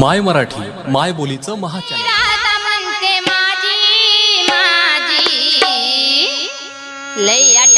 माय मराठी माय बोलीचं महाचार लई अट